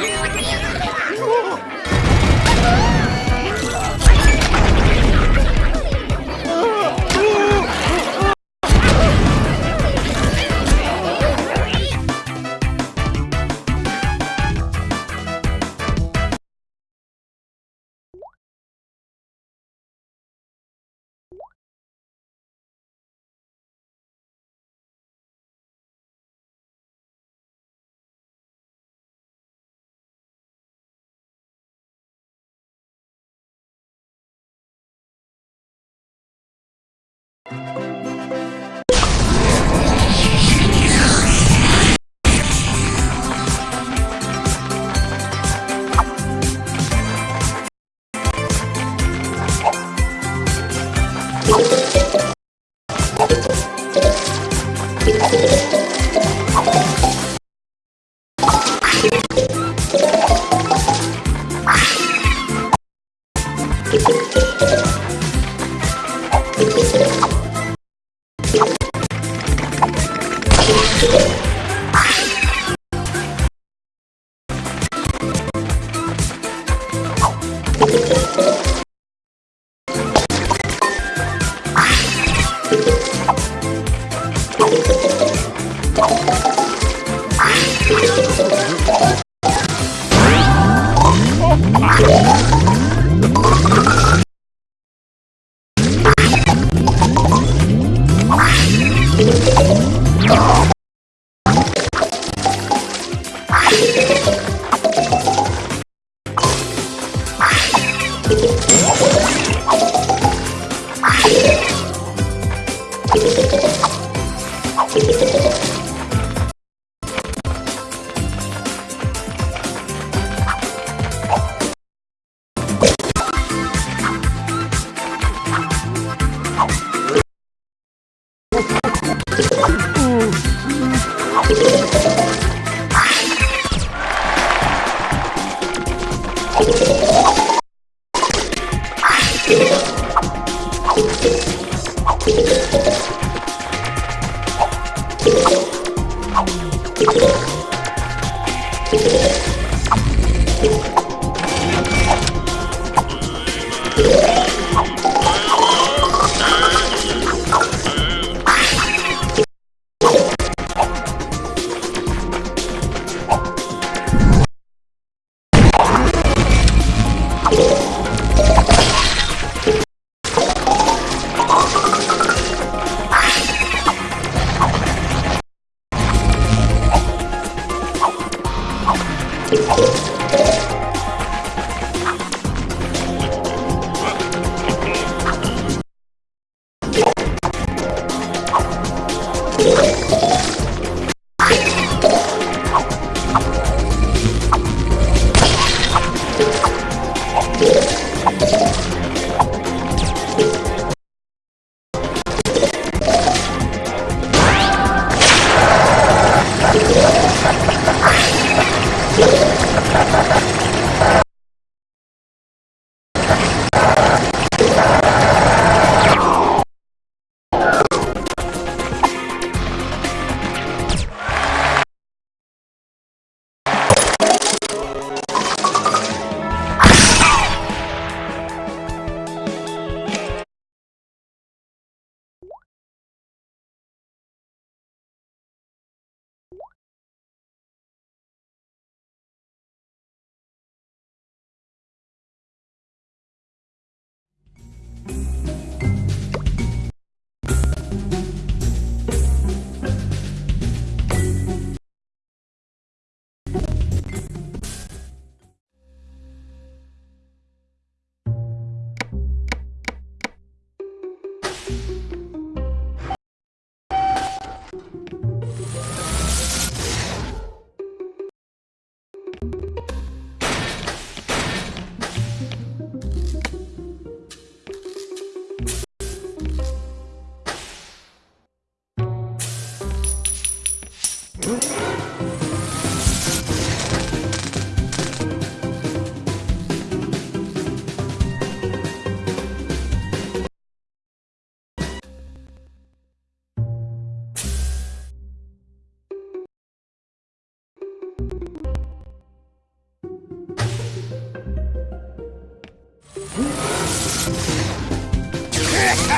うわ! Ha